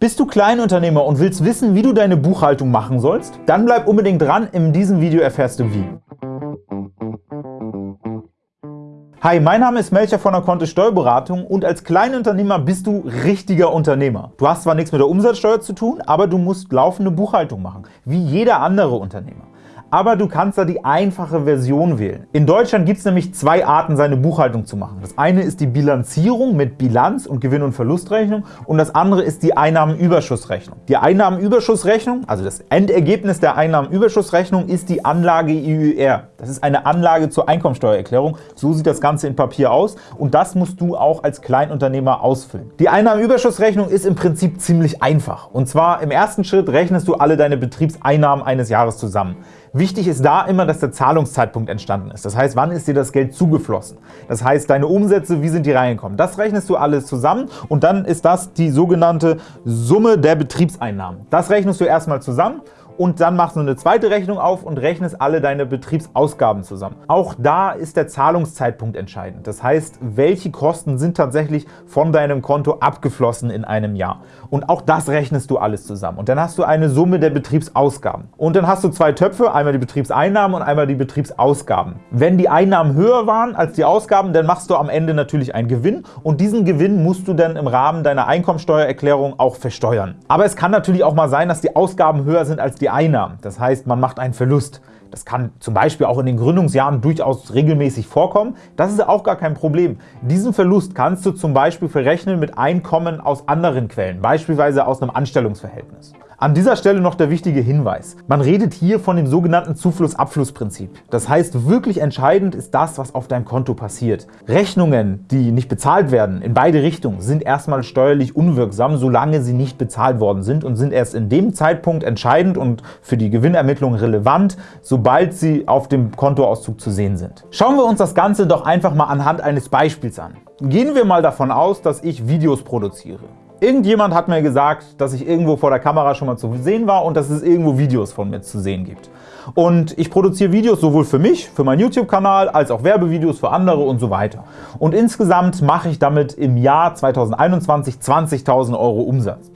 Bist du Kleinunternehmer und willst wissen, wie du deine Buchhaltung machen sollst? Dann bleib unbedingt dran, in diesem Video erfährst du wie. Hi, mein Name ist Melcher von der Kontist Steuerberatung und als Kleinunternehmer bist du richtiger Unternehmer. Du hast zwar nichts mit der Umsatzsteuer zu tun, aber du musst laufende Buchhaltung machen, wie jeder andere Unternehmer aber du kannst da die einfache Version wählen. In Deutschland gibt es nämlich zwei Arten, seine Buchhaltung zu machen. Das eine ist die Bilanzierung mit Bilanz und Gewinn- und Verlustrechnung und das andere ist die Einnahmenüberschussrechnung. Die Einnahmenüberschussrechnung, also das Endergebnis der Einnahmenüberschussrechnung, ist die Anlage IÜR. Das ist eine Anlage zur Einkommensteuererklärung. So sieht das Ganze in Papier aus und das musst du auch als Kleinunternehmer ausfüllen. Die Einnahmenüberschussrechnung ist im Prinzip ziemlich einfach. Und zwar im ersten Schritt rechnest du alle deine Betriebseinnahmen eines Jahres zusammen. Wichtig ist da immer, dass der Zahlungszeitpunkt entstanden ist. Das heißt, wann ist dir das Geld zugeflossen? Das heißt, deine Umsätze, wie sind die reingekommen? Das rechnest du alles zusammen und dann ist das die sogenannte Summe der Betriebseinnahmen. Das rechnest du erstmal zusammen und dann machst du eine zweite Rechnung auf und rechnest alle deine Betriebsausgaben zusammen. Auch da ist der Zahlungszeitpunkt entscheidend. Das heißt, welche Kosten sind tatsächlich von deinem Konto abgeflossen in einem Jahr. Und auch das rechnest du alles zusammen. Und dann hast du eine Summe der Betriebsausgaben. Und dann hast du zwei Töpfe, einmal die Betriebseinnahmen und einmal die Betriebsausgaben. Wenn die Einnahmen höher waren als die Ausgaben, dann machst du am Ende natürlich einen Gewinn und diesen Gewinn musst du dann im Rahmen deiner Einkommensteuererklärung auch versteuern. Aber es kann natürlich auch mal sein, dass die Ausgaben höher sind als die die Einnahmen. Das heißt, man macht einen Verlust. Das kann zum Beispiel auch in den Gründungsjahren durchaus regelmäßig vorkommen. Das ist auch gar kein Problem. Diesen Verlust kannst du zum Beispiel verrechnen mit Einkommen aus anderen Quellen, beispielsweise aus einem Anstellungsverhältnis. An dieser Stelle noch der wichtige Hinweis. Man redet hier von dem sogenannten Zufluss-Abfluss-Prinzip. Das heißt, wirklich entscheidend ist das, was auf deinem Konto passiert. Rechnungen, die nicht bezahlt werden, in beide Richtungen, sind erstmal steuerlich unwirksam, solange sie nicht bezahlt worden sind und sind erst in dem Zeitpunkt entscheidend und für die Gewinnermittlung relevant, sobald sie auf dem Kontoauszug zu sehen sind. Schauen wir uns das Ganze doch einfach mal anhand eines Beispiels an. Gehen wir mal davon aus, dass ich Videos produziere. Irgendjemand hat mir gesagt, dass ich irgendwo vor der Kamera schon mal zu sehen war und dass es irgendwo Videos von mir zu sehen gibt. Und ich produziere Videos sowohl für mich, für meinen YouTube-Kanal, als auch Werbevideos für andere und so weiter. Und insgesamt mache ich damit im Jahr 2021 20.000 Euro Umsatz.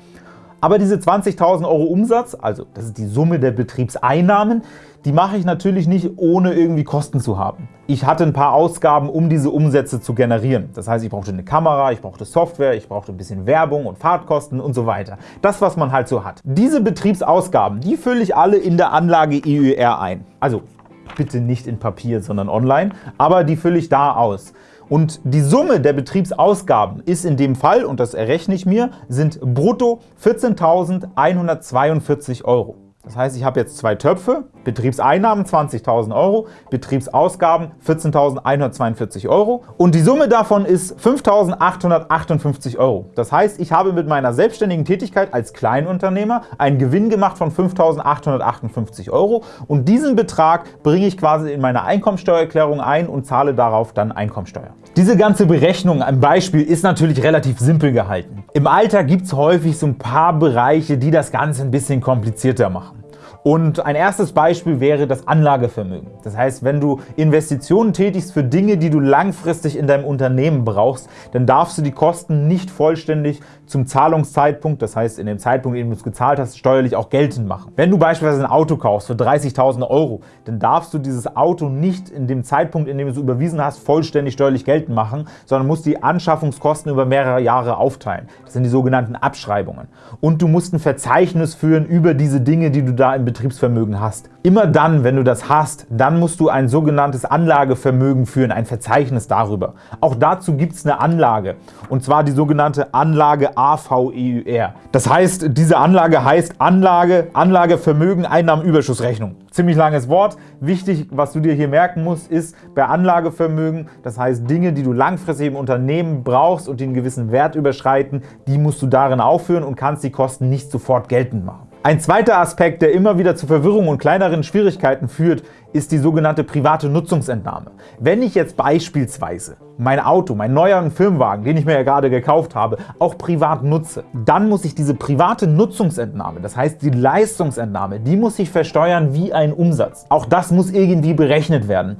Aber diese 20.000 Euro Umsatz, also das ist die Summe der Betriebseinnahmen, die mache ich natürlich nicht, ohne irgendwie Kosten zu haben. Ich hatte ein paar Ausgaben, um diese Umsätze zu generieren. Das heißt, ich brauchte eine Kamera, ich brauchte Software, ich brauchte ein bisschen Werbung und Fahrtkosten und so weiter. Das, was man halt so hat. Diese Betriebsausgaben, die fülle ich alle in der Anlage EUR ein. Also bitte nicht in Papier, sondern online, aber die fülle ich da aus. Und die Summe der Betriebsausgaben ist in dem Fall, und das errechne ich mir, sind brutto 14.142 Euro. Das heißt, ich habe jetzt zwei Töpfe, Betriebseinnahmen 20.000 Euro, Betriebsausgaben 14.142 Euro und die Summe davon ist 5.858 Euro. Das heißt, ich habe mit meiner selbstständigen Tätigkeit als Kleinunternehmer einen Gewinn gemacht von 5.858 Euro und diesen Betrag bringe ich quasi in meine Einkommensteuererklärung ein und zahle darauf dann Einkommensteuer. Diese ganze Berechnung am Beispiel ist natürlich relativ simpel gehalten. Im Alltag gibt es häufig so ein paar Bereiche, die das Ganze ein bisschen komplizierter machen. Und ein erstes Beispiel wäre das Anlagevermögen. Das heißt, wenn du Investitionen tätigst für Dinge, die du langfristig in deinem Unternehmen brauchst, dann darfst du die Kosten nicht vollständig zum Zahlungszeitpunkt, das heißt in dem Zeitpunkt, in dem du es gezahlt hast, steuerlich auch geltend machen. Wenn du beispielsweise ein Auto kaufst für 30.000 Euro, dann darfst du dieses Auto nicht in dem Zeitpunkt, in dem du es überwiesen hast, vollständig steuerlich geltend machen, sondern musst die Anschaffungskosten über mehrere Jahre aufteilen. Das sind die sogenannten Abschreibungen. Und du musst ein Verzeichnis führen über diese Dinge, die du da im Betriebsvermögen hast. Immer dann, wenn du das hast, dann musst du ein sogenanntes Anlagevermögen führen, ein Verzeichnis darüber. Auch dazu gibt es eine Anlage, und zwar die sogenannte Anlage AVEUR. Das heißt, diese Anlage heißt Anlage, Anlagevermögen, Einnahmenüberschussrechnung. Ziemlich langes Wort. Wichtig, was du dir hier merken musst, ist bei Anlagevermögen, das heißt Dinge, die du langfristig im Unternehmen brauchst und die einen gewissen Wert überschreiten, die musst du darin aufführen und kannst die Kosten nicht sofort geltend machen. Ein zweiter Aspekt, der immer wieder zu Verwirrung und kleineren Schwierigkeiten führt, ist die sogenannte private Nutzungsentnahme. Wenn ich jetzt beispielsweise mein Auto, meinen neuen Firmenwagen, den ich mir ja gerade gekauft habe, auch privat nutze, dann muss ich diese private Nutzungsentnahme, das heißt die Leistungsentnahme, die muss ich versteuern wie ein Umsatz. Auch das muss irgendwie berechnet werden.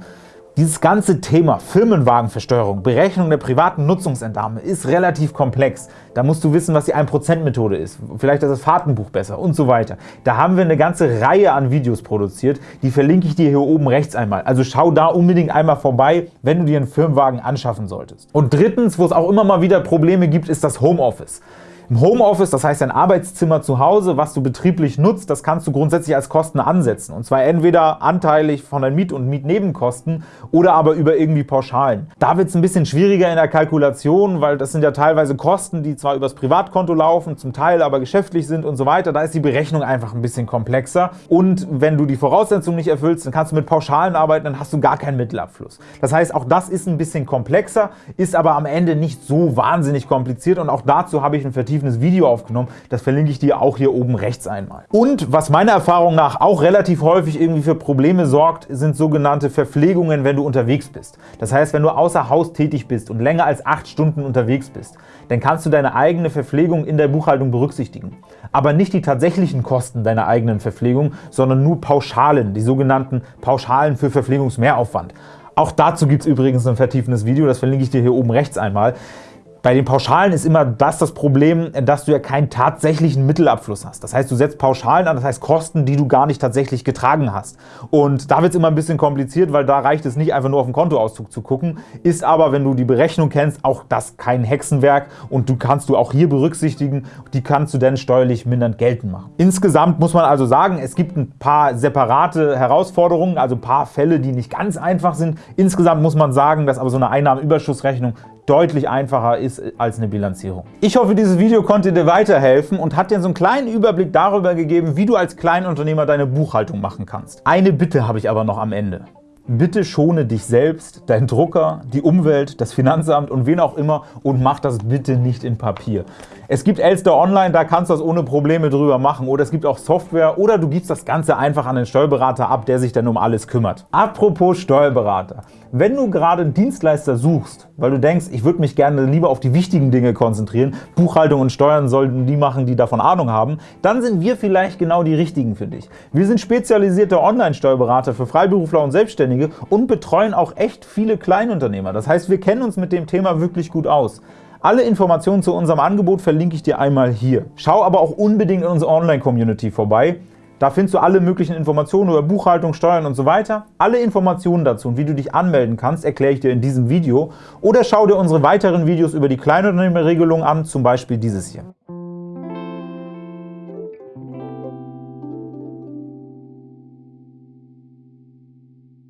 Dieses ganze Thema Firmenwagenversteuerung, Berechnung der privaten Nutzungsentnahme ist relativ komplex. Da musst du wissen, was die 1%-Methode ist, vielleicht ist das Fahrtenbuch besser und so weiter. Da haben wir eine ganze Reihe an Videos produziert, die verlinke ich dir hier oben rechts einmal. Also schau da unbedingt einmal vorbei, wenn du dir einen Firmenwagen anschaffen solltest. Und drittens, wo es auch immer mal wieder Probleme gibt, ist das Homeoffice. Im Homeoffice, das heißt ein Arbeitszimmer zu Hause, was du betrieblich nutzt, das kannst du grundsätzlich als Kosten ansetzen. Und zwar entweder anteilig von deinen Miet- und Mietnebenkosten oder aber über irgendwie Pauschalen. Da wird es ein bisschen schwieriger in der Kalkulation, weil das sind ja teilweise Kosten, die zwar übers Privatkonto laufen, zum Teil aber geschäftlich sind und so weiter. Da ist die Berechnung einfach ein bisschen komplexer. Und wenn du die Voraussetzungen nicht erfüllst, dann kannst du mit Pauschalen arbeiten, dann hast du gar keinen Mittelabfluss. Das heißt, auch das ist ein bisschen komplexer, ist aber am Ende nicht so wahnsinnig kompliziert und auch dazu habe ich ein vertieftes vertiefendes Video aufgenommen. Das verlinke ich dir auch hier oben rechts einmal. Und was meiner Erfahrung nach auch relativ häufig irgendwie für Probleme sorgt, sind sogenannte Verpflegungen, wenn du unterwegs bist. Das heißt, wenn du außer Haus tätig bist und länger als acht Stunden unterwegs bist, dann kannst du deine eigene Verpflegung in der Buchhaltung berücksichtigen. Aber nicht die tatsächlichen Kosten deiner eigenen Verpflegung, sondern nur Pauschalen, die sogenannten Pauschalen für Verpflegungsmehraufwand. Auch dazu gibt es übrigens ein vertiefendes Video, das verlinke ich dir hier oben rechts einmal. Bei den Pauschalen ist immer das das Problem, dass du ja keinen tatsächlichen Mittelabfluss hast. Das heißt, du setzt Pauschalen an, das heißt Kosten, die du gar nicht tatsächlich getragen hast. Und da wird es immer ein bisschen kompliziert, weil da reicht es nicht einfach nur auf den Kontoauszug zu gucken, ist aber, wenn du die Berechnung kennst, auch das kein Hexenwerk und du kannst du auch hier berücksichtigen, die kannst du dann steuerlich mindernd geltend machen. Insgesamt muss man also sagen, es gibt ein paar separate Herausforderungen, also ein paar Fälle, die nicht ganz einfach sind. Insgesamt muss man sagen, dass aber so eine Einnahmenüberschussrechnung deutlich einfacher ist als eine Bilanzierung. Ich hoffe, dieses Video konnte dir weiterhelfen und hat dir so einen kleinen Überblick darüber gegeben, wie du als Kleinunternehmer deine Buchhaltung machen kannst. Eine Bitte habe ich aber noch am Ende. Bitte schone dich selbst, dein Drucker, die Umwelt, das Finanzamt und wen auch immer und mach das bitte nicht in Papier. Es gibt Elster Online, da kannst du das ohne Probleme drüber machen oder es gibt auch Software oder du gibst das Ganze einfach an den Steuerberater ab, der sich dann um alles kümmert. Apropos Steuerberater. Wenn du gerade einen Dienstleister suchst, weil du denkst, ich würde mich gerne lieber auf die wichtigen Dinge konzentrieren, Buchhaltung und Steuern sollten die machen, die davon Ahnung haben, dann sind wir vielleicht genau die richtigen für dich. Wir sind spezialisierte Online-Steuerberater für Freiberufler und Selbstständige und betreuen auch echt viele Kleinunternehmer. Das heißt, wir kennen uns mit dem Thema wirklich gut aus. Alle Informationen zu unserem Angebot verlinke ich dir einmal hier. Schau aber auch unbedingt in unsere Online-Community vorbei. Da findest du alle möglichen Informationen über Buchhaltung, Steuern und so weiter. Alle Informationen dazu und wie du dich anmelden kannst, erkläre ich dir in diesem Video. Oder schau dir unsere weiteren Videos über die Kleinunternehmerregelung an, zum Beispiel dieses hier.